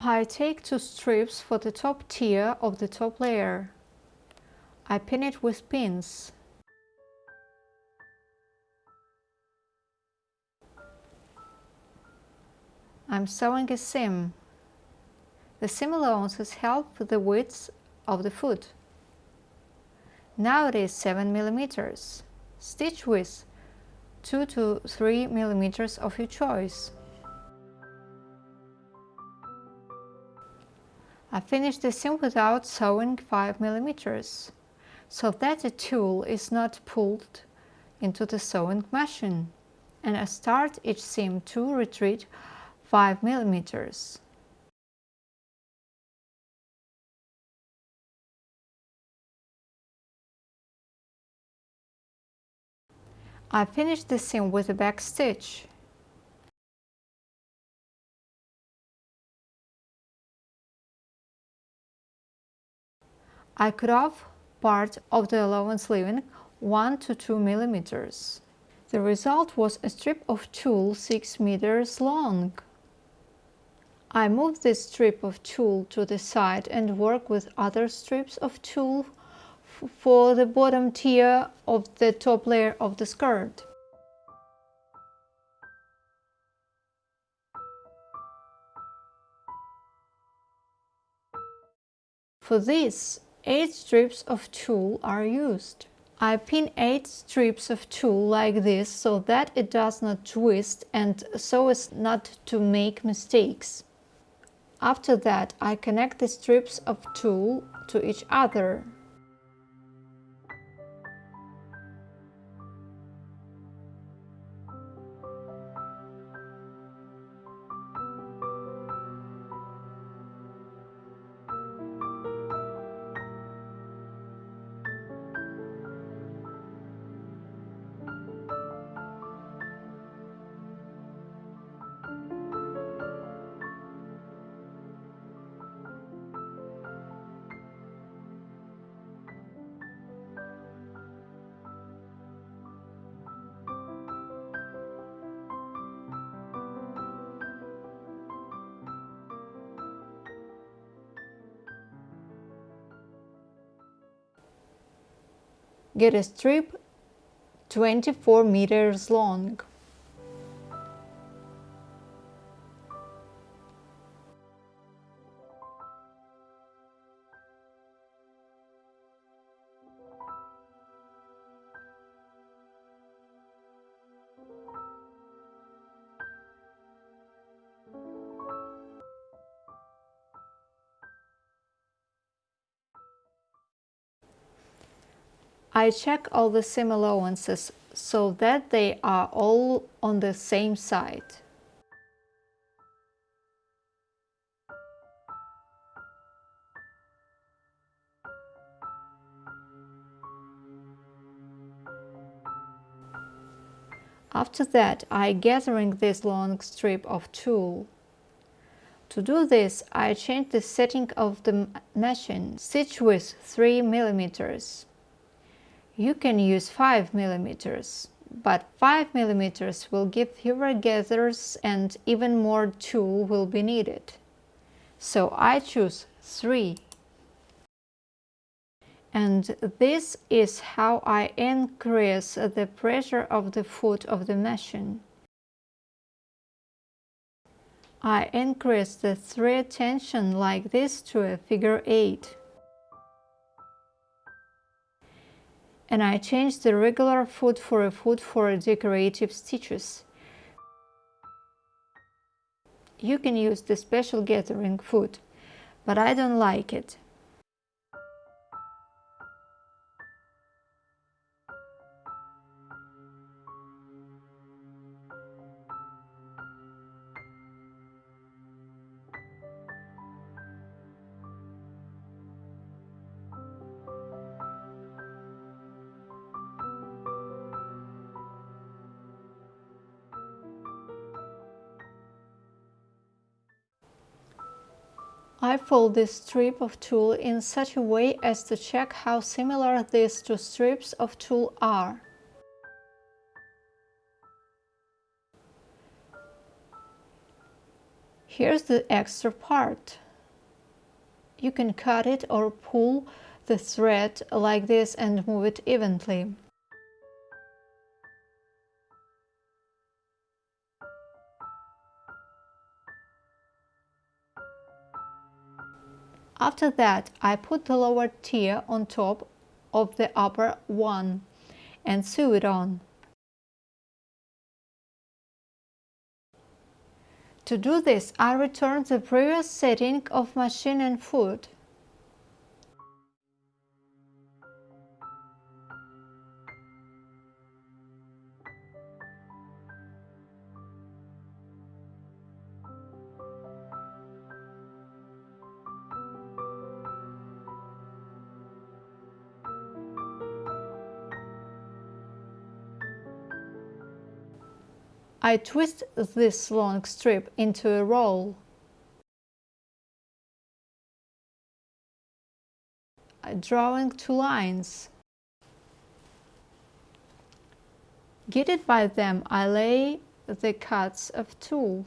I take two strips for the top tier of the top layer. I pin it with pins. I'm sewing a seam. The seam allowances help the width of the foot. Now it is 7 millimeters. Stitch width 2 to 3 millimeters of your choice. I finished the seam without sewing 5 millimeters, so that the tulle is not pulled into the sewing machine, and I start each seam to retreat 5 millimeters. I finish the seam with a back stitch. I cut off part of the allowance leaving 1 to 2 millimeters. The result was a strip of tulle 6 meters long. I move this strip of tulle to the side and work with other strips of tulle for the bottom tier of the top layer of the skirt. For this, 8 strips of tulle are used. I pin 8 strips of tulle like this so that it does not twist and so as not to make mistakes. After that I connect the strips of tulle to each other. Get a strip 24 meters long. I check all the seam allowances so that they are all on the same side. After that, I gathering this long strip of tulle. To do this, I change the setting of the machine, stitch width 3 millimeters. You can use 5 millimeters, but 5 millimeters will give fewer gathers and even more tulle will be needed. So I choose 3. And this is how I increase the pressure of the foot of the machine. I increase the thread tension like this to a figure 8. And I changed the regular foot for a foot for decorative stitches. You can use the special gathering foot, but I don't like it. I fold this strip of tulle in such a way as to check how similar these two strips of tulle are. Here's the extra part. You can cut it or pull the thread like this and move it evenly. After that, I put the lower tier on top of the upper one and sew it on. To do this, I return the previous setting of machine and foot. I twist this long strip into a roll. Drawing two lines. Guided by them, I lay the cuts of tulle.